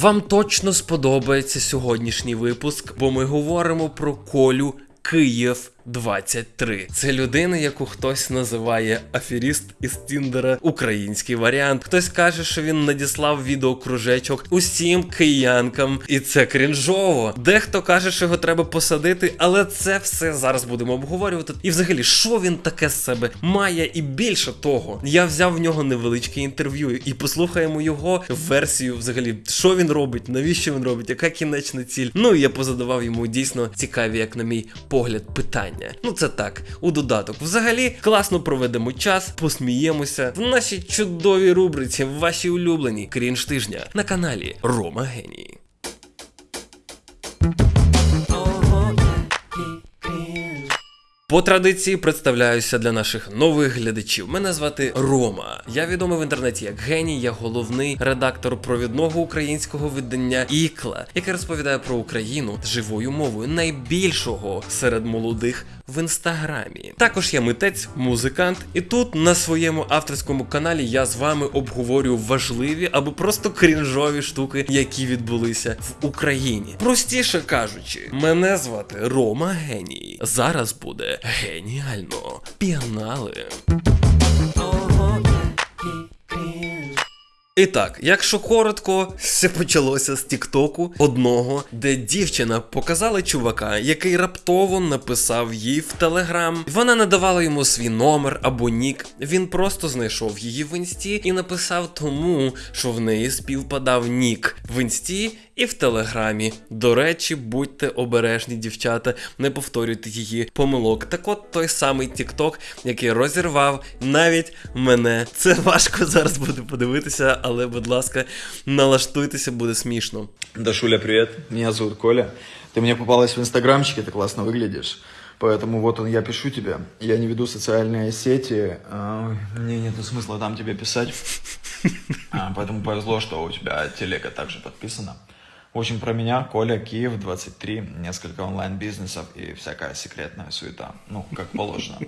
Вам точно сподобається сьогоднішній випуск, бо ми говоримо про Колю Київ 23. Це людина, яку хтось називає аферіст із Тіндера, український варіант. Хтось каже, що він надіслав відеокружечок усім киянкам, і це крінжово. Дехто каже, що його треба посадити, але це все зараз будемо обговорювати. І взагалі, що він таке з себе має, і більше того, я взяв в нього невеличке інтерв'ю і послухаємо його версію, взагалі, що він робить, навіщо він робить, яка кінечна ціль. Ну і я позадавав йому дійсно цікаві, як на мій погляд, питання. Ну це так, у додаток. Взагалі, класно проведемо час, посміємося в нашій чудовій рубриці, в вашій улюбленій крінж тижня на каналі Рома Геній. По традиції представляюся для наших нових глядачів. Мене звати Рома. Я відомий в інтернеті як геній, я головний редактор провідного українського видання Ікла, яке розповідає про Україну живою мовою найбільшого серед молодих в інстаграмі. Також я митець, музикант, і тут на своєму авторському каналі я з вами обговорю важливі або просто крінжові штуки, які відбулися в Україні. Простіше кажучи, мене звати Рома Геній. Зараз буде геніально. Пігнали. І так, якщо коротко, все почалося з Тіктоку одного, де дівчина показала чувака, який раптово написав їй в Телеграм. Вона не давала йому свій номер або нік. Він просто знайшов її в інсті і написав тому, що в неї співпадав нік в інсті і в телеграмі. До речі, будьте обережні, дівчата, не повторюйте її помилок. Так от той самий Тікток, який розірвав навіть мене. Це важко зараз буде подивитися, але, будь ласка, налаштуйтеся, буде смішно. Дашуля, привет. Меня зовут Коля. Ты мне попалась в инстаграмчике, ты классно выглядишь. Поэтому вот он, я пишу тебе. Я не веду социальные сети. а, Мне нет смысла там тебе писать. А, Поэтому повезло, что у тебя телега также подписана. В общем, про меня, Коля, Киев, 23, несколько онлайн-бизнесов и всякая секретная суета. Ну, как положено.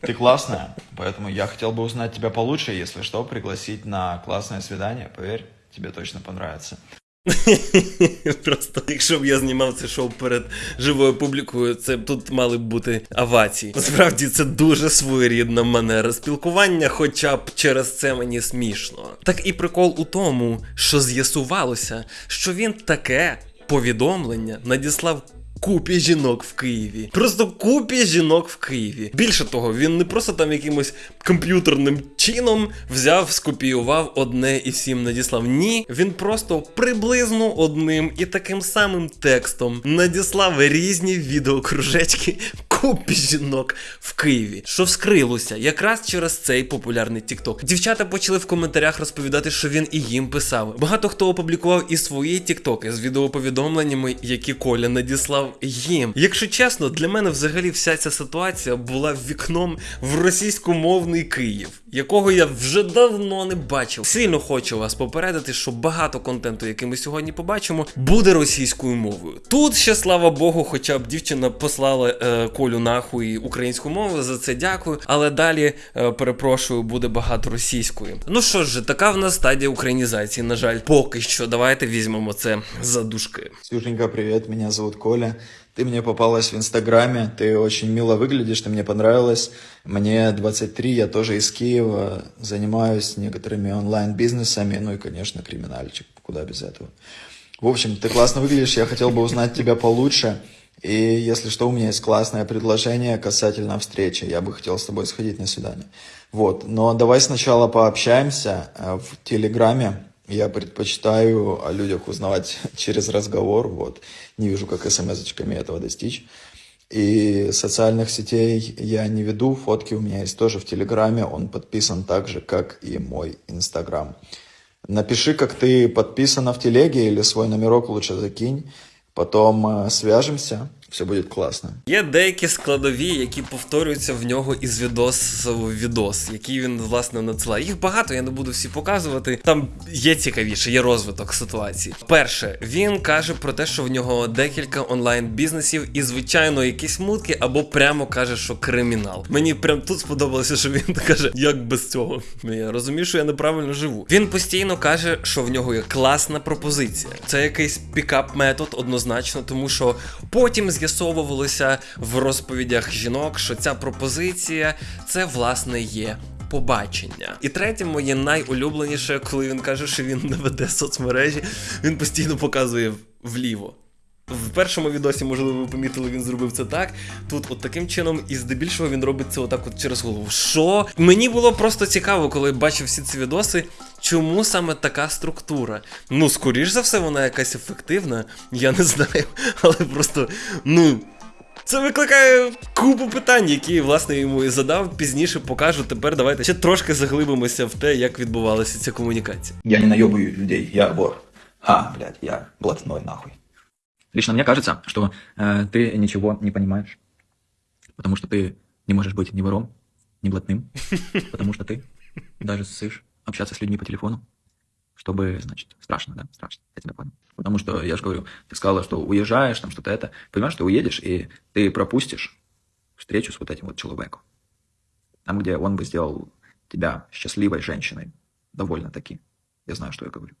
Ты классная, поэтому я хотел бы узнать тебя получше, если что, пригласить на классное свидание. Поверь, тебе точно понравится. Просто якщо б я знімав це шоу перед живою публікою, це тут мали б бути авації. Насправді це дуже своєрідна манера спілкування, хоча б через це мені смішно. Так і прикол у тому, що з'ясувалося, що він таке повідомлення надіслав. Купі жінок в Києві. Просто купі жінок в Києві. Більше того, він не просто там якимось комп'ютерним чином взяв, скопіював одне і всім надіслав. Ні, він просто приблизно одним і таким самим текстом надіслав різні відеокружечки купі жінок в Києві, що вскрилося якраз через цей популярний TikTok. Дівчата почали в коментарях розповідати, що він і їм писав. Багато хто опублікував і свої тіктоки з відеоповідомленнями, які Коля надіслав їм. Якщо чесно, для мене взагалі вся ця ситуація була вікном в російськомовний Київ, якого я вже давно не бачив. Сильно хочу вас попередити, що багато контенту, який ми сьогодні побачимо, буде російською мовою. Тут ще слава Богу, хоча б дівчина послала е, Колю нахуй українську мову. За це дякую. Але далі е, перепрошую, буде багато російської. Ну що ж, така в нас стадія українізації. На жаль, поки що. Давайте візьмемо це за дужки. Ксюшенька, привет, меня зовут Коля. Ты мне попалась в Инстаграме, ты очень мило выглядишь, ты мне понравилась. Мне 23, я тоже из Киева, занимаюсь некоторыми онлайн-бизнесами, ну и, конечно, криминальчик, куда без этого. В общем, ты классно выглядишь, я хотел бы узнать тебя получше. И если что, у меня есть классное предложение касательно встречи. Я бы хотел с тобой сходить на свидание. Вот, но давай сначала пообщаемся э, в Телеграме. Я предпочитаю о людях узнавать через разговор, вот. Не вижу, как смс-очками этого достичь. И социальных сетей я не веду, фотки у меня есть тоже в Телеграме, он подписан так же, как и мой Инстаграм. Напиши, как ты подписана в Телеге, или свой номерок лучше закинь, потом э, свяжемся. Все будет классно. Є деякі складові, які повторюються в нього із відос в відос, який він власне надсилає. Їх багато, я не буду всі показувати. Там є цікавіше, є розвиток ситуації. Перше, він каже про те, що в нього декілька онлайн-бізнесів, і звичайно, якісь мутки, або прямо каже, що кримінал. Мені прям тут сподобалося, що він каже, як без цього. Я розумію, що я неправильно живу. Він постійно каже, що в нього є класна пропозиція. Це якийсь пікап-метод однозначно, тому що потім з'ясовувалося в розповідях жінок, що ця пропозиція це власне є. Побачення. І третє моє найулюбленіше, коли він каже, що він не веде соцмережі, він постійно показує вліво. В першому відосі, можливо, ви помітили, він зробив це так. Тут, от таким чином, і здебільшого він робить це отак от через голову. Що? Мені було просто цікаво, коли бачив всі ці відоси, чому саме така структура. Ну, скоріш за все, вона якась ефективна, я не знаю, але просто, ну. Це викликає купу питань, які власне йому і задав. Пізніше покажу. Тепер давайте ще трошки заглибимося в те, як відбувалася ця комунікація. Я не наебываю людей, я вор. А, блядь, я блатной нахуй. Лично мне кажется, что э, ты ничего не понимаешь, потому что ты не можешь быть ни вором, ни блатным, потому что ты даже ссышь общаться с людьми по телефону, чтобы, значит, страшно, да, страшно, я тебя понял. Потому что, я же говорю, ты сказала, что уезжаешь, там что-то это, понимаешь, ты уедешь, и ты пропустишь встречу с вот этим вот человеком. Там, где он бы сделал тебя счастливой женщиной, довольно-таки. Я знаю, что я говорю.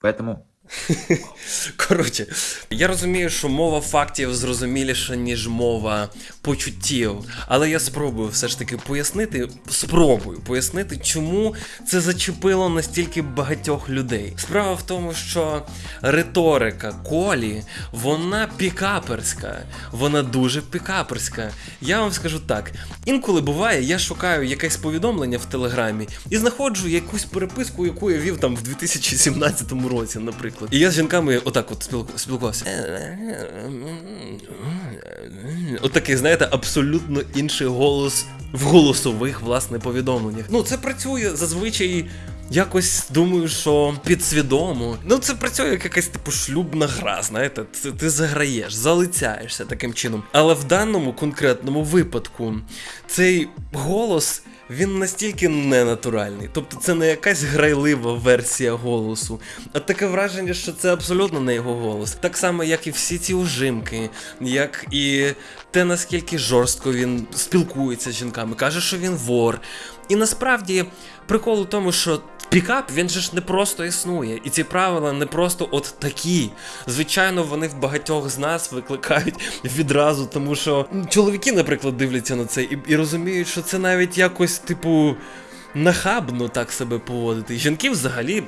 Поэтому Коротше, я розумію, що мова фактів зрозуміліша, ніж мова почуттів. Але я спробую все ж таки пояснити, спробую пояснити, чому це зачепило настільки багатьох людей. Справа в тому, що риторика колі, вона пікаперська, вона дуже пікаперська. Я вам скажу так: інколи буває, я шукаю якесь повідомлення в телеграмі і знаходжу якусь переписку, яку я вів там в 2017 році, наприклад. І я з жінками отак от спілкувався. От такий, знаєте, абсолютно інший голос в голосових, власне, повідомленнях. Ну, це працює зазвичай. Якось думаю, що підсвідомо. Ну, це працює як якась типу шлюбна гра, знаєте, ти, ти заграєш, залицяєшся таким чином. Але в даному конкретному випадку цей голос. Він настільки ненатуральний, тобто це не якась грайлива версія голосу, а таке враження, що це абсолютно не його голос. Так само, як і всі ці ужимки, як і те, наскільки жорстко він спілкується з жінками, каже, що він вор. І насправді прикол у тому, що пікап він же ж не просто існує, і ці правила не просто от такі. Звичайно, вони в багатьох з нас викликають відразу, тому що чоловіки, наприклад, дивляться на це і, і розуміють, що це навіть якось, типу. Нахабно так себе поводити. Жінки взагалі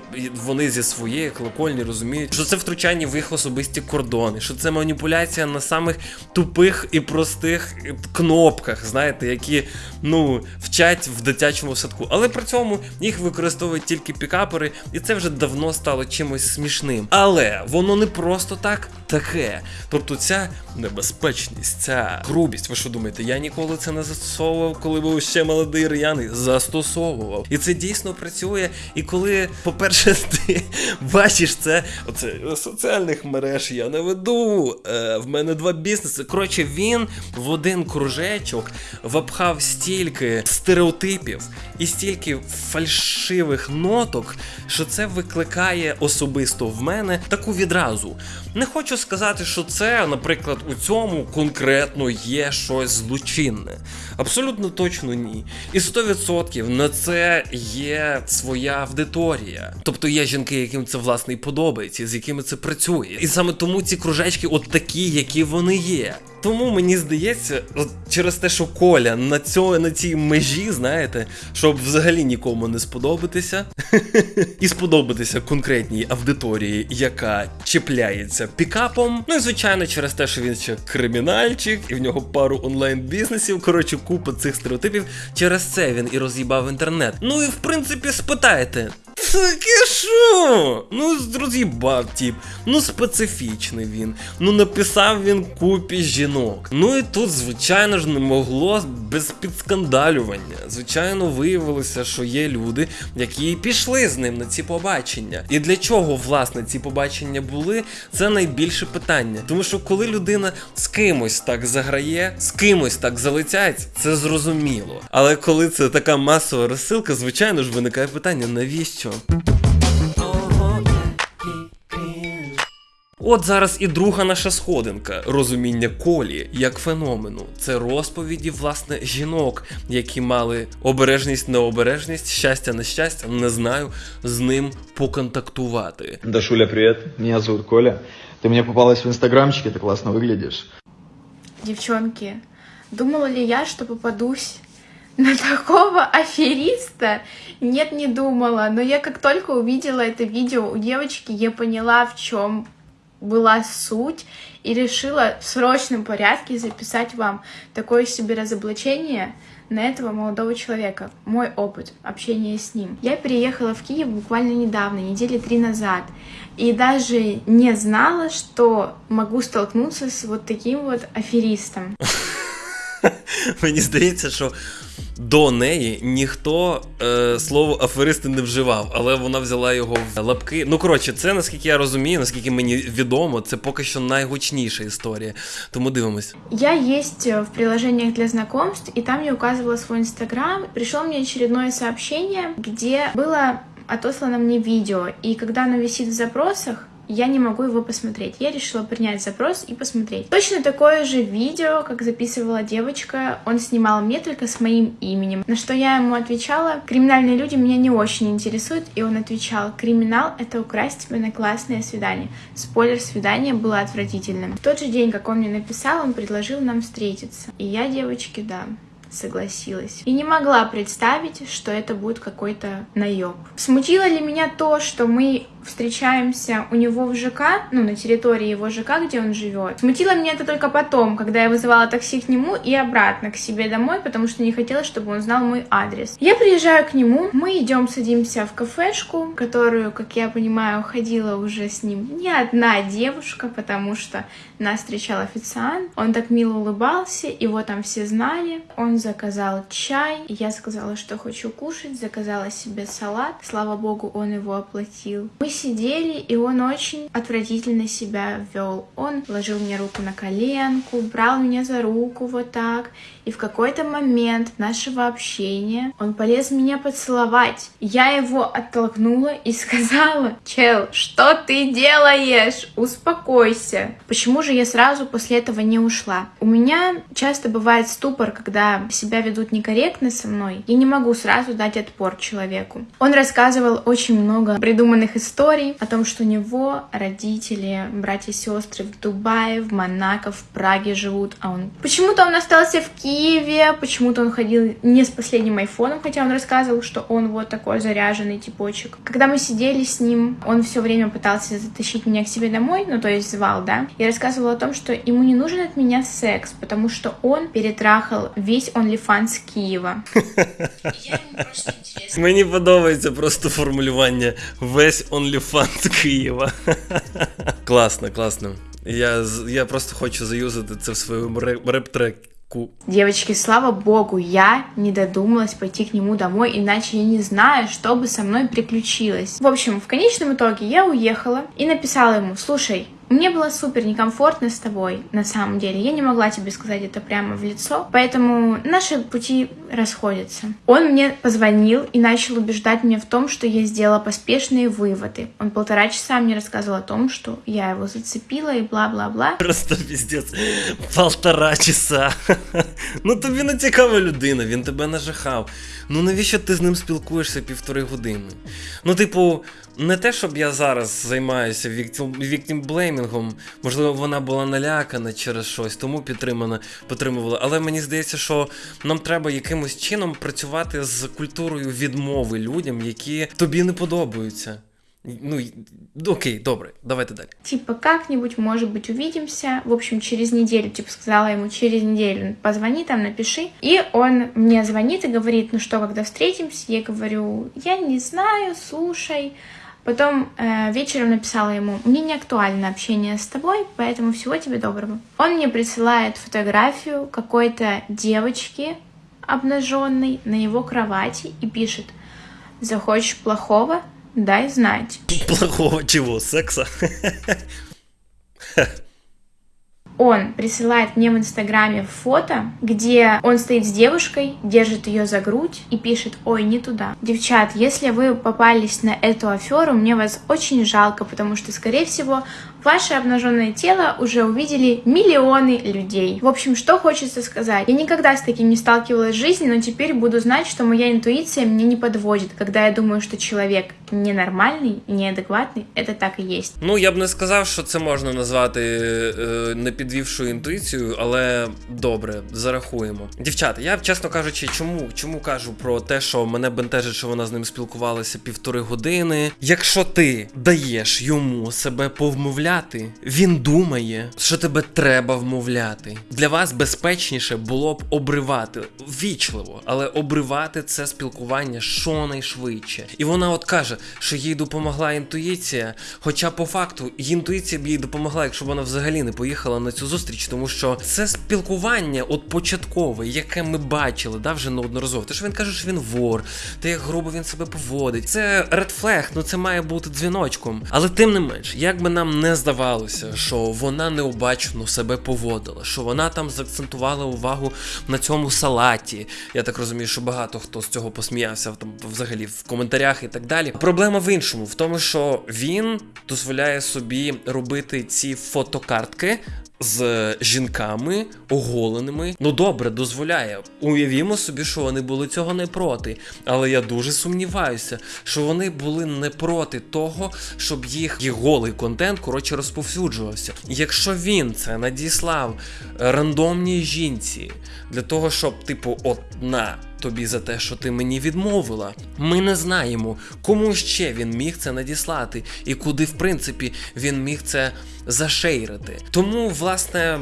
вони зі своєї колокольні розуміють, що це втручання в їх особисті кордони, що це маніпуляція на самих тупих і простих кнопках, знаєте, які ну вчать в дитячому садку. Але при цьому їх використовують тільки пікапери, і це вже давно стало чимось смішним. Але воно не просто так таке. Тобто ця небезпечність, ця грубість. Ви що думаєте? Я ніколи це не застосовував, коли був ще молодий р'яний. Застосовував. І це дійсно працює. І коли, по-перше, ти бачиш це, оце соціальних мереж я не веду. Е, в мене два бізнеси. Коротше, він в один кружечок вапхав стільки стереотипів і стільки фальшивих ноток, що це викликає особисто в мене таку відразу. Не хочу сказати, що це, наприклад, у цьому конкретно є щось злочинне. Абсолютно точно ні. І 100% на це є своя аудиторія. Тобто є жінки, яким це власне і подобається, з якими це працює. І саме тому ці кружечки от такі, які вони є. Тому мені здається, через те, що Коля на цьо, на цій межі, знаєте, щоб взагалі нікому не сподобатися, і сподобатися конкретній аудиторії, яка чіпляється пікапом. Ну і звичайно, через те, що він ще кримінальчик, і в нього пару онлайн-бізнесів. Коротше, купа цих стереотипів. Через це він і роз'їбав інтернет. Ну і в принципі, спитайте. Таке що? Ну, роз'їбав тіп. Ну, специфічний він. Ну, написав він купі жінок. Ну і тут, звичайно ж, не могло без підскандалювання. Звичайно, виявилося, що є люди, які пішли з ним на ці побачення. І для чого, власне, ці побачення були, це найбільше питання. Тому що коли людина з кимось так заграє, з кимось так залетять, це зрозуміло. Але коли це така масова розсилка, звичайно ж виникає питання, навіщо? От зараз і друга наша сходинка розуміння колі як феномену. Це розповіді власне жінок, які мали обережність, необережність, щастя, нещастя, не знаю, з ним поконтактувати. Дашуля, привет. Меня зовут Коля. Ты мне попалась в инстаграмчике, ты классно выглядишь. Девчонки, думала ли я, что попадусь на такого афериста? Нет, не думала. Но я как только увидела это видео у девочки, я поняла, в чем была суть и решила в срочном порядке записать вам такое себе разоблачение на этого молодого человека. Мой опыт общения с ним. Я переехала в Киев буквально недавно, недели три назад. И даже не знала, что могу столкнуться с вот таким вот аферистом. Мені здається, що до неї ніхто е, слово аферисти не вживав, але вона взяла його в лапки. Ну коротше, це наскільки я розумію, наскільки мені відомо, це поки що найгучніша історія. Тому дивимось. Я есть э, в приложениях для знакомств, и там я указывала свой инстаграм. Пришло мне очередное сообщение, где было отослано мне видео, и когда оно висит в запросах, я не могу его посмотреть. Я решила принять запрос и посмотреть. Точно такое же видео, как записывала девочка, он снимал мне только с моим именем. На что я ему отвечала, криминальные люди меня не очень интересуют, и он отвечал, криминал — это украсть тебя на классное свидание. Спойлер, свидание было отвратительным. В тот же день, как он мне написал, он предложил нам встретиться. И я, девочки, да, согласилась. И не могла представить, что это будет какой-то наеб. Смутило ли меня то, что мы встречаемся у него в ЖК, ну, на территории его ЖК, где он живет. Смутило меня это только потом, когда я вызывала такси к нему и обратно к себе домой, потому что не хотела, чтобы он знал мой адрес. Я приезжаю к нему, мы идем, садимся в кафешку, которую, как я понимаю, ходила уже с ним не одна девушка, потому что нас встречал официант. Он так мило улыбался, его там все знали. Он заказал чай, я сказала, что хочу кушать, заказала себе салат. Слава богу, он его оплатил. Мы сидели, и он очень отвратительно себя вел. Он ложил мне руку на коленку, брал меня за руку вот так. И в какой-то момент нашего общения он полез меня поцеловать. Я его оттолкнула и сказала, чел, что ты делаешь? Успокойся. Почему же я сразу после этого не ушла? У меня часто бывает ступор, когда себя ведут некорректно со мной. Я не могу сразу дать отпор человеку. Он рассказывал очень много придуманных историй о том, что у него родители, братья и сестры в Дубае, в Монако, в Праге живут, а он... Почему-то он остался в Киеве, почему-то он ходил не с последним айфоном, хотя он рассказывал, что он вот такой заряженный типочек. Когда мы сидели с ним, он все время пытался затащить меня к себе домой, ну то есть звал, да, и рассказывал о том, что ему не нужен от меня секс, потому что он перетрахал весь OnlyFans Киева. Мені подобається просто формулювання весь OnlyFans Києва. класно, класно. Я, з- я просто хочу заюзати це в своєму ре- реп-треку. Девочки, слава богу, я не додумалась пойти к нему домой, иначе я не знаю, что бы со мной приключилось. В общем, в конечном итоге я уехала и написала ему, слушай, мне было супер некомфортно с тобой, на самом деле. Я не могла тебе сказать это прямо в лицо, поэтому наши пути расходятся. Он мне позвонил и начал убеждать меня в том, что я сделала поспешные выводы. Он полтора часа мне рассказывал о том, что я его зацепила и бла-бла-бла. Просто піздець. Полтора часа. ну тобі не цікава людина, він тебе нажахав. Ну навіщо ти з ним спілкуєшся півтори години? Ну, типу, не те, щоб я зараз займаюся віктімблеймінгом, можливо, вона була налякана через щось, тому підтримана, підтримувала. Але мені здається, що нам треба якимось чином працювати з культурою відмови людям, які тобі не подобаються. Ну, й- окей, добре, давайте далі. Типа, как-нибудь, может быть, увидимся. В общем, через неделю, типа, сказала ему, через неделю позвони там, напиши. И он мне звонит и говорит, ну что, когда встретимся? Я говорю, я не знаю, слушай. Потом э, вечером написала ему, мне не актуально общение с тобой, поэтому всего тебе доброго. Он мне присылает фотографию какой-то девочки обнаженной на его кровати и пишет, захочешь плохого, дай знать. Плохого чего? Секса? он присылает мне в Инстаграме фото, где он стоит с девушкой, держит ее за грудь и пишет «Ой, не туда». Девчат, если вы попались на эту аферу, мне вас очень жалко, потому что, скорее всего, ваше обнаженное тело уже увидели миллионы людей. В общем, что хочется сказать. Я никогда с таким не сталкивалась в жизни, но теперь буду знать, что моя интуиция мне не подводит, когда я думаю, что человек ненормальный, неадекватный, это так и есть. Ну, я б не сказав, що це можна назвати е, не підвівшою інтуїцією, але добре, зарахуємо. Дівчата, я чесно кажучи, чому, чому кажу про те, що мене бентежить, що вона з ним спілкувалася півтори години. Якщо ти даєш йому себе повмовляти, він думає, що тебе треба вмовляти. Для вас безпечніше було б обривати ввічливо, але обривати це спілкування щонайшвидше. І вона от каже, що їй допомогла інтуїція. Хоча по факту інтуїція б їй допомогла, якщо вона взагалі не поїхала на цю зустріч, тому що це спілкування, от початкове, яке ми бачили, да, вже неодноразово. Те, що він каже, що він вор, те, як грубо він себе поводить. Це ред флег, ну це має бути дзвіночком. Але тим не менш, як би нам не здавалося, що вона необачно себе поводила, що вона там заакцентувала увагу на цьому салаті. Я так розумію, що багато хто з цього посміявся там взагалі в коментарях і так далі. Проблема в іншому, в тому, що він дозволяє собі робити ці фотокартки. З жінками оголеними, ну добре, дозволяє. Уявімо собі, що вони були цього не проти. Але я дуже сумніваюся, що вони були не проти того, щоб їх їх голий контент коротше розповсюджувався. Якщо він це надіслав е, рандомній жінці для того, щоб, типу, от на тобі за те, що ти мені відмовила. Ми не знаємо, кому ще він міг це надіслати, і куди, в принципі, він міг це зашейрити. Тому, власне.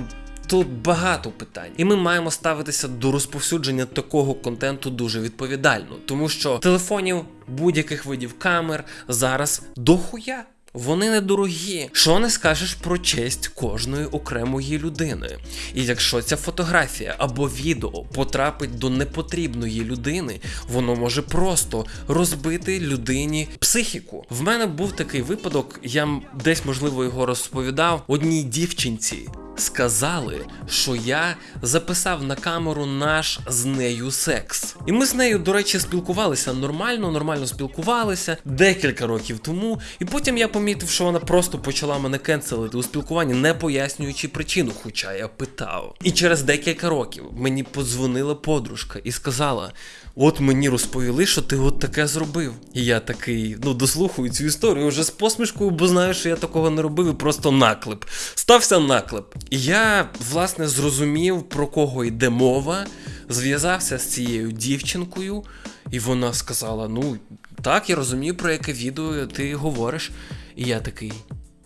Тут багато питань, і ми маємо ставитися до розповсюдження такого контенту дуже відповідально, тому що телефонів будь-яких видів камер зараз дохуя. Вони недорогі. Що не скажеш про честь кожної окремої людини? І якщо ця фотографія або відео потрапить до непотрібної людини, воно може просто розбити людині психіку. В мене був такий випадок, я десь можливо його розповідав одній дівчинці. Сказали, що я записав на камеру наш з нею секс. І ми з нею, до речі, спілкувалися нормально, нормально спілкувалися декілька років тому. І потім я помітив, що вона просто почала мене кенселити у спілкуванні, не пояснюючи причину, хоча я питав. І через декілька років мені подзвонила подружка і сказала: От мені розповіли, що ти от таке зробив. І я такий, ну, дослухаю цю історію вже з посмішкою, бо знаю, що я такого не робив, і просто наклеп. Стався наклеп. І я, власне, зрозумів, про кого йде мова, зв'язався з цією дівчинкою, і вона сказала: Ну, так, я розумію, про яке відео ти говориш. І я такий.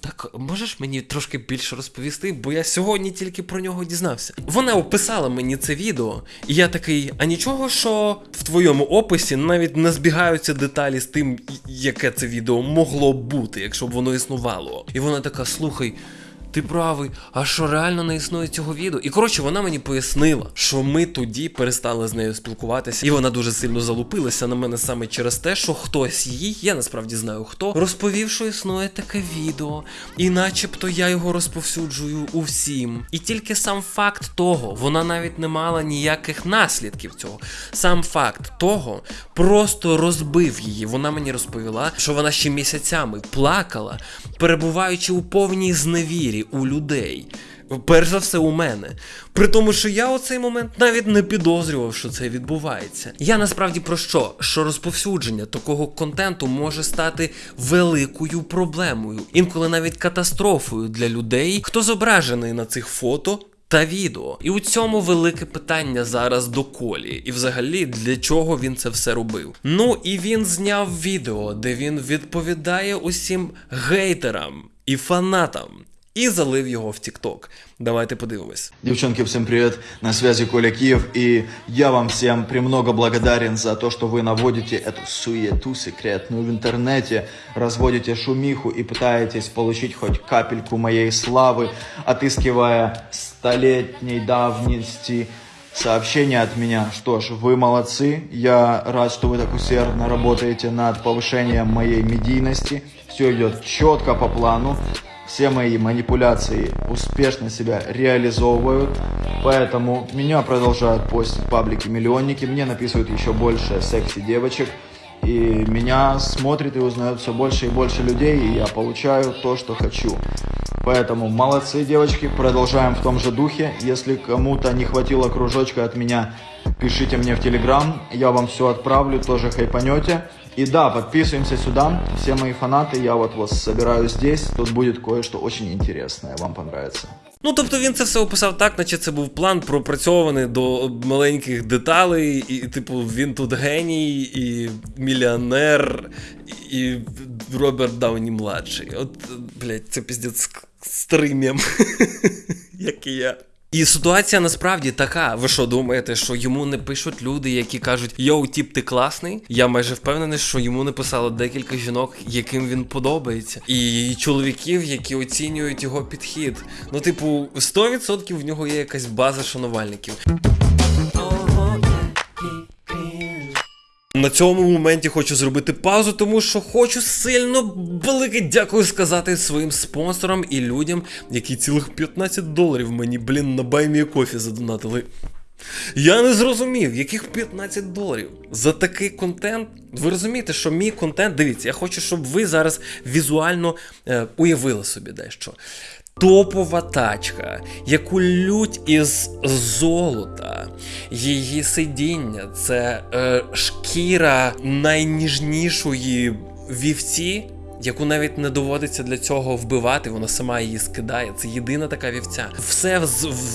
Так, можеш мені трошки більше розповісти, бо я сьогодні тільки про нього дізнався. Вона описала мені це відео, і я такий, а нічого, що в твоєму описі навіть не збігаються деталі з тим, яке це відео могло б бути, якщо б воно існувало. І вона така: слухай. Ти правий, а що реально не існує цього відео? І коротше, вона мені пояснила, що ми тоді перестали з нею спілкуватися, і вона дуже сильно залупилася на мене саме через те, що хтось їй, я насправді знаю хто, розповів, що існує таке відео, і начебто я його розповсюджую усім. І тільки сам факт того, вона навіть не мала ніяких наслідків цього. Сам факт того просто розбив її. Вона мені розповіла, що вона ще місяцями плакала, перебуваючи у повній зневірі у людей. Перш за все у мене. При тому, що я у цей момент навіть не підозрював, що це відбувається. Я насправді про що? Що розповсюдження такого контенту може стати великою проблемою, інколи навіть катастрофою для людей, хто зображений на цих фото та відео. І у цьому велике питання зараз до Колі. І взагалі для чого він це все робив. Ну і він зняв відео, де він відповідає усім гейтерам і фанатам. І залив його в TikTok. Давайте подивимось. Девчонки, всем привет, на связи Коля Киев, и я вам всем премного благодарен за то, что вы наводите эту суету секретную в интернете, разводите шумиху и пытаетесь получить хоть капельку моей славы, отыскивая столетней давности сообщения от меня. Что ж, вы молодцы, я рад, что вы так усердно работаете над повышением моей медийности, все идет четко по плану, все мои манипуляции успешно себя реализовывают, поэтому меня продолжают постить паблики-миллионники, мне написывают еще больше секси-девочек, и меня смотрит и узнает все больше и больше людей, и я получаю то, что хочу. Поэтому молодцы, девочки, продолжаем в том же духе. Если кому-то не хватило кружочка от меня, пишите мне в Телеграм, я вам все отправлю, тоже хайпанете. И да, подписываемся сюда, все мои фанаты, я вот вас собираю здесь, тут будет кое-что очень интересное, вам понравится. Ну, тобто він це все описав так, наче це був план пропрацьований до маленьких деталей, і, типу, він тут геній, і мільйонер, і Роберт Дауні младший. От, блядь, це піздець старий мем, як і я. І ситуація насправді така. Ви що думаєте, що йому не пишуть люди, які кажуть Йоу, тіп, ти класний? Я майже впевнений, що йому не писало декілька жінок, яким він подобається, і чоловіків, які оцінюють його підхід. Ну, типу, 100% в нього є якась база шанувальників. На цьому моменті хочу зробити паузу, тому що хочу сильно велике дякую сказати своїм спонсорам і людям, які цілих 15 доларів мені, блін, на баймі кофі задонатили. Я не зрозумів, яких 15 доларів за такий контент. Ви розумієте, що мій контент, дивіться, я хочу, щоб ви зараз візуально е, уявили собі дещо. Топова тачка, яку лють із золота, її сидіння це е, шкіра найніжнішої вівці, яку навіть не доводиться для цього вбивати, вона сама її скидає. Це єдина така вівця. Все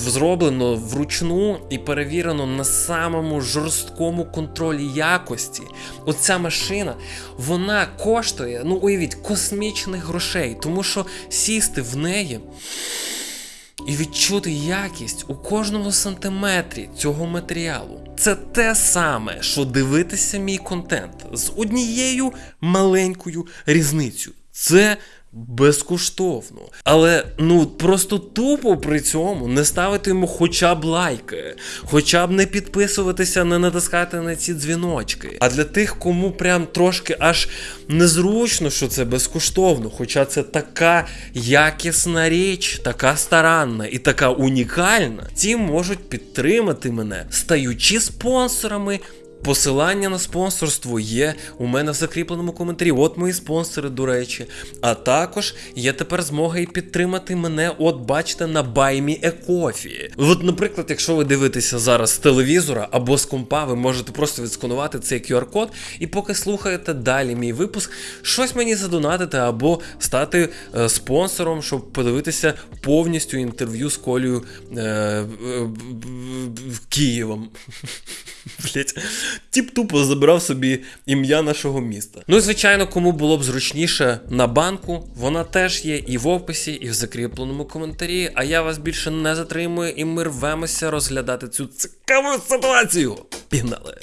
зроблено вручну і перевірено на самому жорсткому контролі якості. Оця машина, вона коштує, ну уявіть, космічних грошей, тому що сісти в неї. І відчути якість у кожному сантиметрі цього матеріалу. Це те саме, що дивитися мій контент з однією маленькою різницею. Це безкоштовно. Але ну просто тупо при цьому не ставити йому хоча б лайки, хоча б не підписуватися, не натискати на ці дзвіночки. А для тих, кому прям трошки аж незручно, що це безкоштовно, хоча це така якісна річ, така старанна і така унікальна, ті можуть підтримати мене, стаючи спонсорами. Посилання на спонсорство є у мене в закріпленому коментарі. От мої спонсори, до речі. А також є тепер змога і підтримати мене, от бачите, на Баймі Екофі. От, наприклад, якщо ви дивитеся зараз з телевізора або з компа, ви можете просто відсканувати цей QR-код, і поки слухаєте далі мій випуск, щось мені задонатити або стати е, спонсором, щоб подивитися повністю інтерв'ю з Колею е, е, Києвом. Блять, тіп тупо забирав собі ім'я нашого міста. Ну і звичайно, кому було б зручніше на банку, вона теж є і в описі, і в закріпленому коментарі. А я вас більше не затримую, і ми рвемося розглядати цю цікаву ситуацію. Пігнали!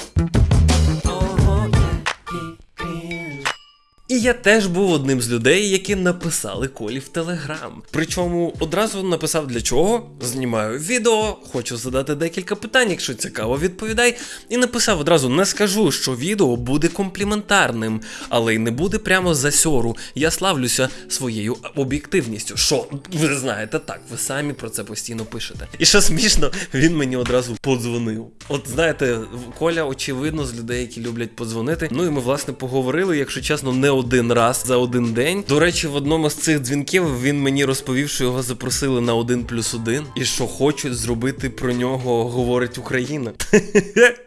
І я теж був одним з людей, які написали Колі в Телеграм. Причому одразу написав для чого. Знімаю відео, хочу задати декілька питань, якщо цікаво, відповідай. І написав одразу: не скажу, що відео буде компліментарним, але й не буде прямо за сьору. Я славлюся своєю об'єктивністю. Що ви знаєте, так, ви самі про це постійно пишете. І що смішно, він мені одразу подзвонив. От знаєте, Коля, очевидно, з людей, які люблять подзвонити. Ну і ми власне поговорили, якщо чесно, не один раз за один день. До речі, в одному з цих дзвінків він мені розповів, що його запросили на один плюс один, і що хочуть зробити про нього говорить Україна.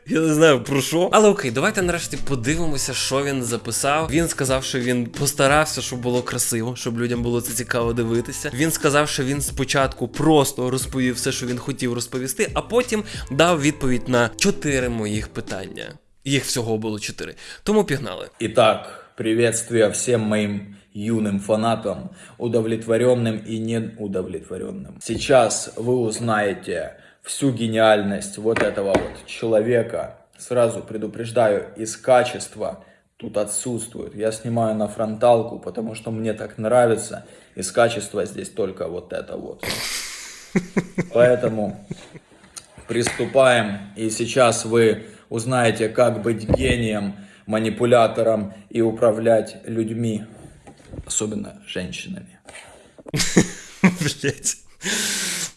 Я не знаю про що. Але окей, давайте нарешті подивимося, що він записав. Він сказав, що він постарався, щоб було красиво, щоб людям було це цікаво дивитися. Він сказав, що він спочатку просто розповів все, що він хотів розповісти, а потім дав відповідь на чотири моїх питання. Їх всього було чотири. Тому пігнали. Итак, приветствие всем моим юным фанатам, удовлетворенным и неудовлетворенным. Сейчас вы узнаете всю гениальность вот этого вот человека. Сразу предупреждаю, из качества тут отсутствует. Я снимаю на фронталку, потому что мне так нравится. Из качества здесь только вот это вот. Поэтому приступаем. И сейчас вы узнаете, как быть гением, манипулятором и управлять людьми, особенно женщинами. Блять.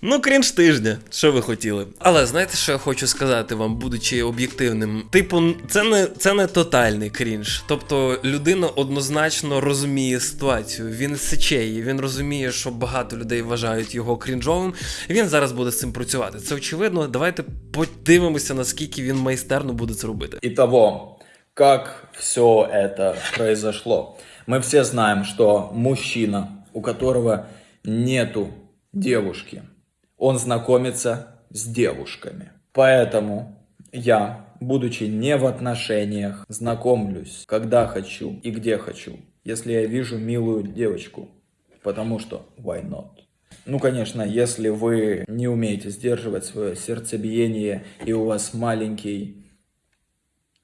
Ну, крінж тижня, що ви хотіли. Але знаєте, що я хочу сказати вам, будучи об'єктивним? Типу, це не це не тотальний крінж. Тобто людина однозначно розуміє ситуацію. Він сече її, він розуміє, що багато людей вважають його крінжовим. Він зараз буде з цим працювати. Це очевидно. Давайте подивимося, наскільки він майстерно буде це робити. Итого, как все это произошло? Мы все знаем, что мужчина, у которого нету девушки, он знакомится с девушками. Поэтому я, будучи не в отношениях, знакомлюсь, когда хочу и где хочу, если я вижу милую девочку. Потому что why not? Ну, конечно, если вы не умеете сдерживать свое сердцебиение и у вас маленький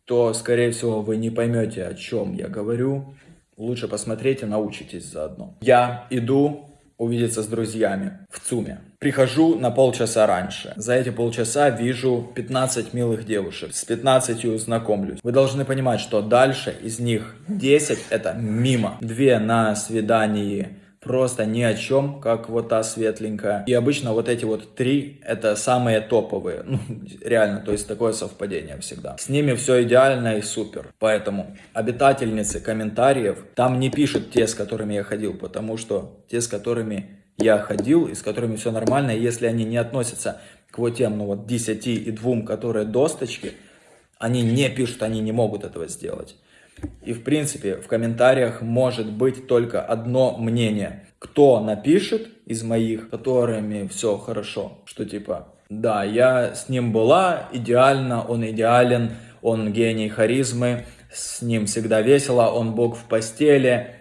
то, скорее всего, вы не поймете, о чем я говорю. Лучше посмотрите, научитесь заодно. Я иду увидеться с друзьями в ЦУМе. Прихожу на полчаса раньше. За эти полчаса вижу 15 милых девушек. С 15 знакомлюсь. Вы должны понимать, что дальше из них 10 это мимо. Две на свидании просто ни о чем, как вот та светленькая. И обычно вот эти вот три это самые топовые. Ну, реально, то есть такое совпадение всегда. С ними все идеально и супер. Поэтому обитательницы комментариев там не пишут те, с которыми я ходил, потому что те, с которыми я ходил и с которыми все нормально, если они не относятся к вот тем, ну вот 10 и двум, которые досточки, они не пишут, они не могут этого сделать. И в принципе в комментариях может быть только одно мнение. Кто напишет из моих, которыми все хорошо, что типа, да, я с ним была, идеально, он идеален, он гений харизмы, с ним всегда весело, он бог в постели.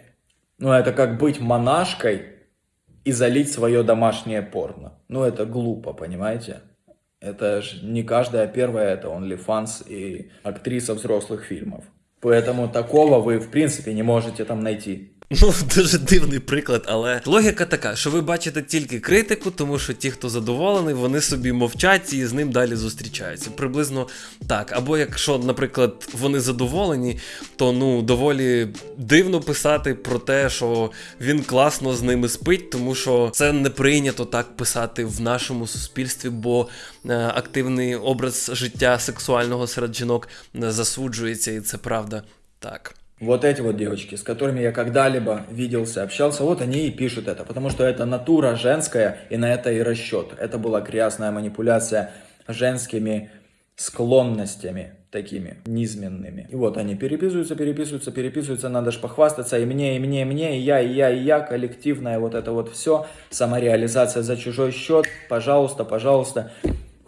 Ну, это как быть монашкой и залить свое домашнее порно. Ну, это глупо, понимаете? Это же не каждая первая, это OnlyFans и актриса взрослых фильмов. Поэтому такого вы, в принципе, не можете там найти. Ну, дуже дивний приклад, але логіка така, що ви бачите тільки критику, тому що ті, хто задоволений, вони собі мовчать і з ним далі зустрічаються. Приблизно так. Або якщо, наприклад, вони задоволені, то ну доволі дивно писати про те, що він класно з ними спить, тому що це не прийнято так писати в нашому суспільстві, бо е, активний образ життя сексуального серед жінок не засуджується, і це правда так. Вот эти вот девочки, с которыми я когда-либо виделся, общался, вот они и пишут это, потому что это натура женская, и на это и расчет. Это была грязная манипуляция женскими склонностями такими низменными. И вот они переписываются, переписываются, переписываются, надо же похвастаться и мне, и мне, и мне, и я, и я, и я, коллективное вот это вот все, самореализация за чужой счет, пожалуйста, пожалуйста.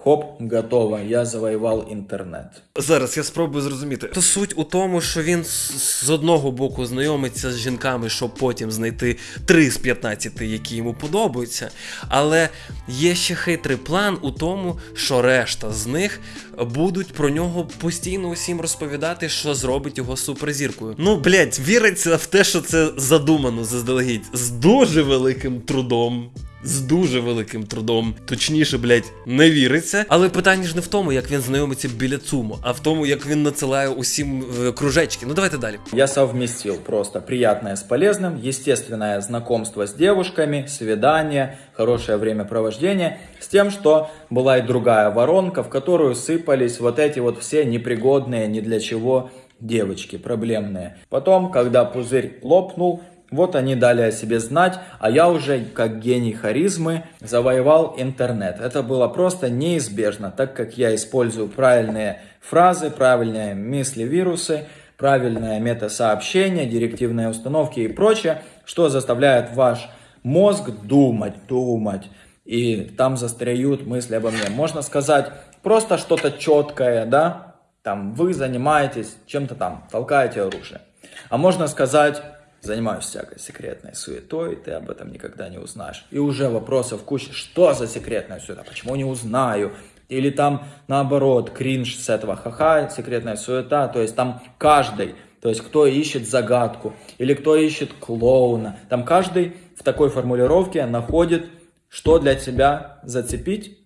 Хоп, готово, я завоював інтернет. Зараз я спробую зрозуміти. То суть у тому, що він з одного боку знайомиться з жінками, щоб потім знайти 3 з 15, які йому подобаються. Але є ще хитрий план у тому, що решта з них будуть про нього постійно усім розповідати, що зробить його суперзіркою. Ну, блять, віриться в те, що це задумано заздалегідь з дуже великим трудом. З дуже великим трудом, точніше, блять, не віриться. Але питання ж не в тому, як він знайомиться біля ЦУМу, а в тому, як він надсилає усім е, кружечки. Ну давайте далі. Я совместил просто приятное с полезным, естественное знакомство с девушками, свидание, хорошее времяпровождение, с тем, что была и другая воронка, в которую сыпались вот эти вот все непригодные ни для чего девочки проблемные. Потом, когда пузырь лопнул, вот они дали о себе знать, а я уже, как гений харизмы, завоевал интернет. Это было просто неизбежно, так как я использую правильные фразы, правильные мысли-вирусы, правильное метасообщение, директивные установки и прочее, что заставляет ваш мозг думать, думать. И там застряют мысли обо мне. Можно сказать просто что-то четкое, да? Там вы занимаетесь чем-то там, толкаете оружие. А можно сказать, занимаюсь всякой секретной суетой, ты об этом никогда не узнаешь. И уже вопросов куча, что за секретная суета, почему не узнаю, или там наоборот, кринж с этого ха-ха, секретная суета, то есть там каждый, то есть кто ищет загадку, или кто ищет клоуна, там каждый в такой формулировке находит, что для тебя зацепить,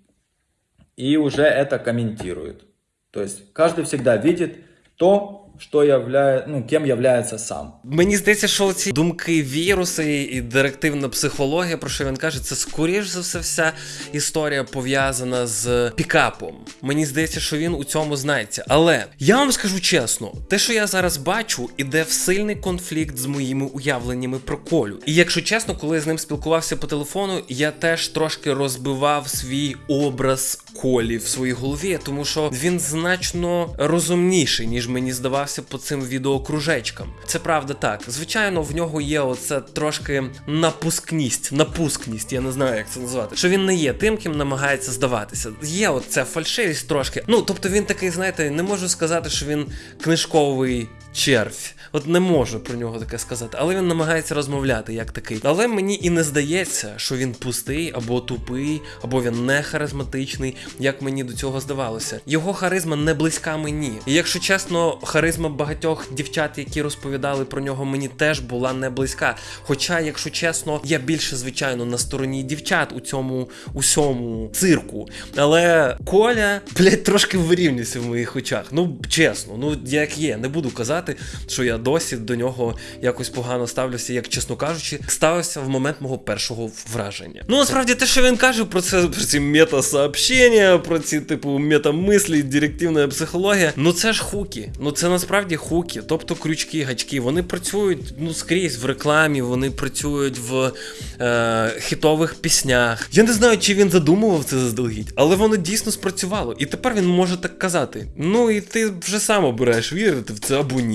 и уже это комментирует. То есть каждый всегда видит то, що являє, ну, ким являється сам. Мені здається, що ці думки, віруси і директивна психологія, про що він каже, це скоріш за все вся історія пов'язана з пікапом. Мені здається, що він у цьому знається. Але я вам скажу чесно, те, що я зараз бачу, іде в сильний конфлікт з моїми уявленнями про колю. І якщо чесно, коли я з ним спілкувався по телефону, я теж трошки розбивав свій образ колі в своїй голові, тому що він значно розумніший, ніж мені здавався по цим відеокружечкам. Це правда так. Звичайно, в нього є оце трошки напускність, напускність, я не знаю, як це назвати. Що він не є тим, ким намагається здаватися. Є оця фальшивість трошки. Ну, тобто він такий, знаєте, не можу сказати, що він книжковий червь. От не можу про нього таке сказати, але він намагається розмовляти як такий. Але мені і не здається, що він пустий або тупий, або він не харизматичний, як мені до цього здавалося. Його харизма не близька мені. І якщо чесно, харизма багатьох дівчат, які розповідали про нього, мені теж була не близька. Хоча, якщо чесно, я більше звичайно на стороні дівчат у цьому усьому цирку. Але Коля, блять, трошки вирівнюється в моїх очах. Ну чесно, ну як є, не буду казати, що я досі до нього якось погано ставлюся, як чесно кажучи, ставився в момент мого першого враження. Ну насправді те, що він каже про це, про ці мета-сообщення, про ці типу метамислі, директивна психологія. Ну це ж хуки. Ну це насправді хуки, тобто крючки, гачки. Вони працюють ну скрізь в рекламі, вони працюють в е, хітових піснях. Я не знаю, чи він задумував це заздалегідь, але воно дійсно спрацювало. І тепер він може так казати. Ну і ти вже сам обираєш вірити в це або ні.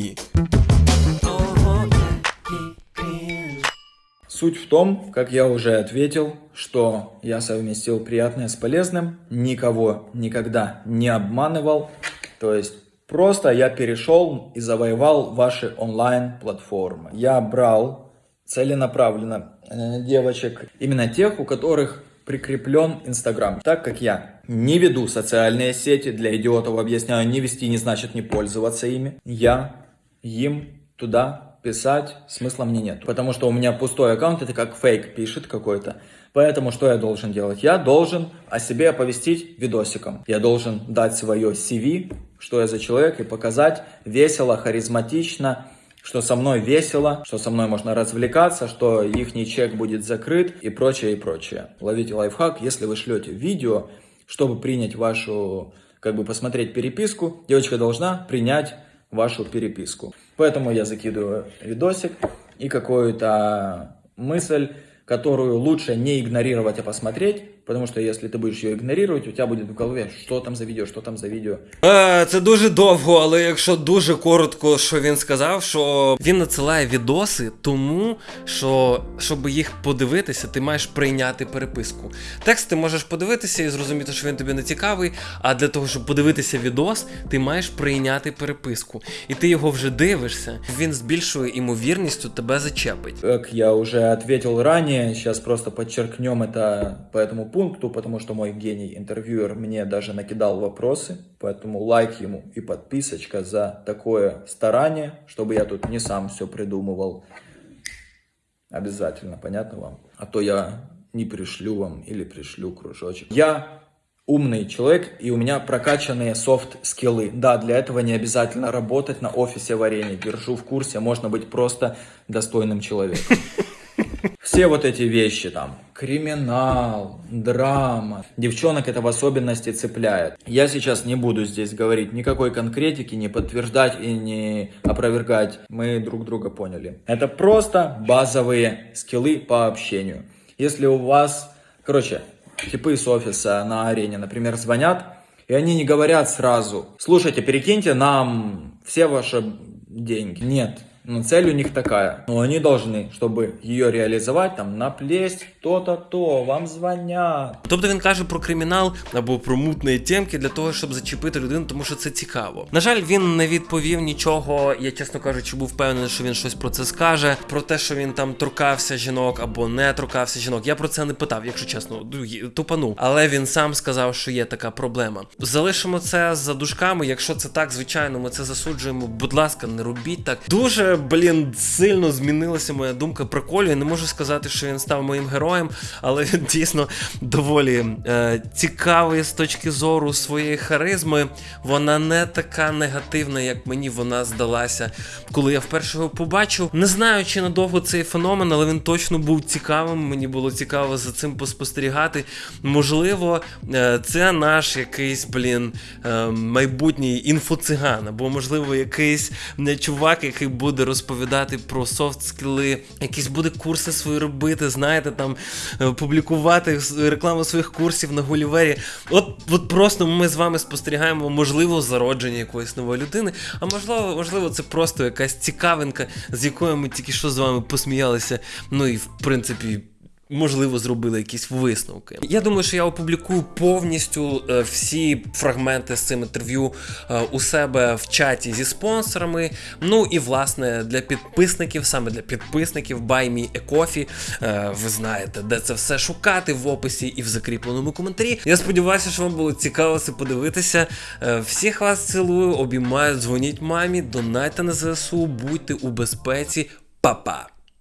Суть в том, как я уже ответил, что я совместил приятное с полезным, никого никогда не обманывал, то есть просто я перешел и завоевал ваши онлайн-платформы. Я брал целенаправленно э, девочек, именно тех, у которых прикреплен Инстаграм. Так как я не веду социальные сети, для идиотов объясняю, не вести не значит не пользоваться ими, я им туда писать смысла мне нет. Потому что у меня пустой аккаунт, это как фейк пишет какой-то. Поэтому что я должен делать? Я должен о себе оповестить видосиком. Я должен дать свое CV, что я за человек, и показать весело, харизматично, что со мной весело, что со мной можно развлекаться, что их чек будет закрыт и прочее, и прочее. Ловите лайфхак, если вы шлете видео, чтобы принять вашу, как бы посмотреть переписку, девочка должна принять вашу переписку. Поэтому я закидываю видосик и какую-то мысль, которую лучше не игнорировать, а посмотреть, Потому що якщо ти будеш її ігнорувати, у тебе буде в голові, що там за відео, що там за відео. Е, Це дуже довго, але якщо дуже коротко, що він сказав, що він надсилає відоси, тому що щоб їх подивитися, ти маєш прийняти переписку. Текст ти можеш подивитися і зрозуміти, що він тобі не цікавий. А для того, щоб подивитися відос, ти маєш прийняти переписку. І ти його вже дивишся, він з більшою імовірністю тебе зачепить. Як я вже ответил ранее, зараз просто подчеркнем это по этому пункту, потому что мой гений-интервьюер мне даже накидал вопросы, поэтому лайк ему и подписочка за такое старание, чтобы я тут не сам все придумывал. Обязательно, понятно вам? А то я не пришлю вам или пришлю кружочек. Я умный человек, и у меня прокачанные софт-скиллы. Да, для этого не обязательно работать на офисе варенья. Держу в курсе, можно быть просто достойным человеком. Все вот эти вещи там, криминал, драма, девчонок это в особенности цепляет. Я сейчас не буду здесь говорить никакой конкретики, не подтверждать и не опровергать. Мы друг друга поняли. Это просто базовые скиллы по общению. Если у вас, короче, типы с офиса на арене, например, звонят, и они не говорят сразу, слушайте, перекиньте нам все ваши деньги. Нет, но цель у них такая. Но они должны, чтобы ее реализовать, там, наплесть то-то, то, вам звонят. Тобто він каже про кримінал або про мутні темки для того, щоб зачепити людину, тому що це цікаво. На жаль, він не відповів нічого. Я, чесно кажучи, був впевнений, що він щось про це скаже. Про те, що він там торкався жінок або не торкався жінок. Я про це не питав, якщо чесно, Ну, тупанув. Але він сам сказав, що є така проблема. Залишимо це за дужками. Якщо це так, звичайно, ми це засуджуємо. Будь ласка, не робіть так. Дуже, блін, сильно змінилася моя думка про Колю. Я не можу сказати, що він став моїм героєм, але він дійсно доволі е, цікавий з точки зору своєї харизми. Вона не така негативна, як мені вона здалася, коли я вперше його побачив. Не знаю, чи надовго цей феномен, але він точно був цікавим. Мені було цікаво за цим поспостерігати. Можливо, е, це наш якийсь, блін, е, майбутній інфоциган, або, можливо, якийсь не чувак, який буде розповідати про софт скіли, якісь буде курси свої робити, знаєте, там е, публікувати рекламу своїх курсів на Гулівері. От, от просто ми з вами спостерігаємо, можливо, зародження якоїсь нової людини, а можливо, можливо, це просто якась цікавинка, з якою ми тільки що з вами посміялися. Ну і в принципі. Можливо, зробили якісь висновки. Я думаю, що я опублікую повністю е, всі фрагменти з цим інтерв'ю е, у себе в чаті зі спонсорами. Ну і власне для підписників, саме для підписників Buy Me a Coffee. Е, ви знаєте, де це все шукати в описі і в закріпленому коментарі. Я сподіваюся, що вам було цікаво це подивитися. Всіх вас цілую, обіймаю, дзвоніть мамі, донайте на ЗСУ, будьте у безпеці. Па-па!